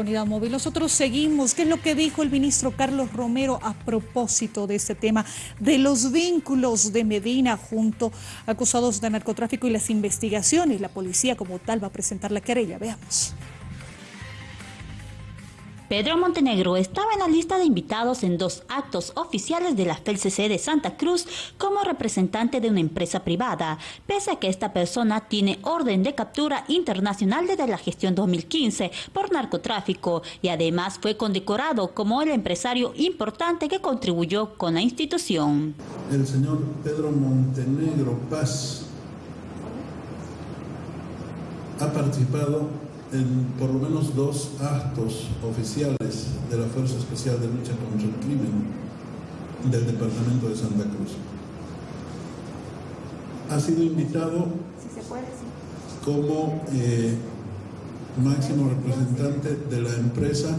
unidad móvil. Nosotros seguimos. ¿Qué es lo que dijo el ministro Carlos Romero a propósito de este tema de los vínculos de Medina junto a acusados de narcotráfico y las investigaciones? La policía como tal va a presentar la querella. Veamos. Pedro Montenegro estaba en la lista de invitados en dos actos oficiales de la FELCC de Santa Cruz como representante de una empresa privada, pese a que esta persona tiene orden de captura internacional desde la gestión 2015 por narcotráfico y además fue condecorado como el empresario importante que contribuyó con la institución. El señor Pedro Montenegro Paz ha participado en por lo menos dos actos oficiales de la Fuerza Especial de Lucha contra el Crimen del Departamento de Santa Cruz. Ha sido invitado como eh, máximo representante de la empresa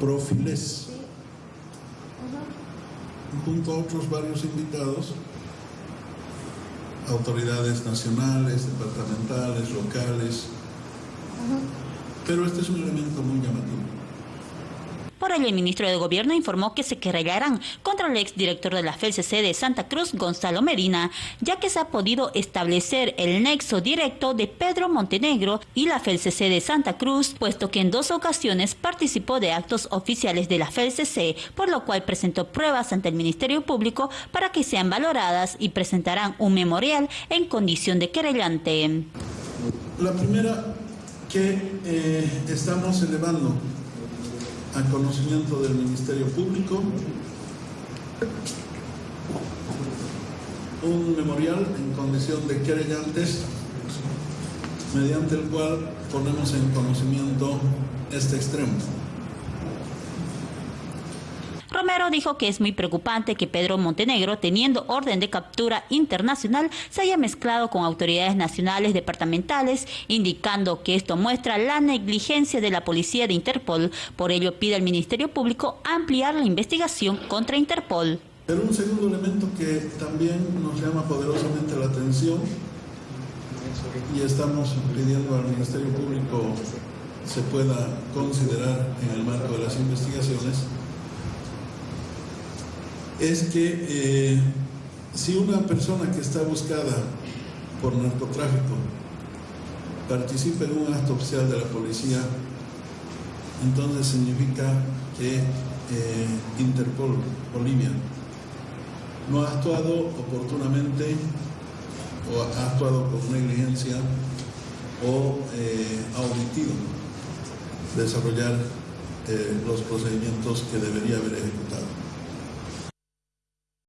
Profiles, junto a otros varios invitados autoridades nacionales, departamentales, locales, pero este es un elemento muy llamativo. Por ello, el ministro de Gobierno informó que se querellarán contra el exdirector de la FELCC de Santa Cruz, Gonzalo Medina, ya que se ha podido establecer el nexo directo de Pedro Montenegro y la FELCC de Santa Cruz, puesto que en dos ocasiones participó de actos oficiales de la FELCC, por lo cual presentó pruebas ante el Ministerio Público para que sean valoradas y presentarán un memorial en condición de querellante. La primera que eh, estamos elevando al conocimiento del Ministerio Público un memorial en condición de querellantes mediante el cual ponemos en conocimiento este extremo. Romero dijo que es muy preocupante que Pedro Montenegro, teniendo orden de captura internacional, se haya mezclado con autoridades nacionales departamentales, indicando que esto muestra la negligencia de la policía de Interpol. Por ello pide al Ministerio Público ampliar la investigación contra Interpol. Pero un segundo elemento que también nos llama poderosamente la atención y estamos pidiendo al Ministerio Público se pueda considerar en el marco de las investigaciones es que eh, si una persona que está buscada por narcotráfico participa en un acto oficial de la policía, entonces significa que eh, Interpol, Bolivia, no ha actuado oportunamente o ha actuado con negligencia o eh, ha omitido desarrollar los procedimientos que debería haber ejecutado.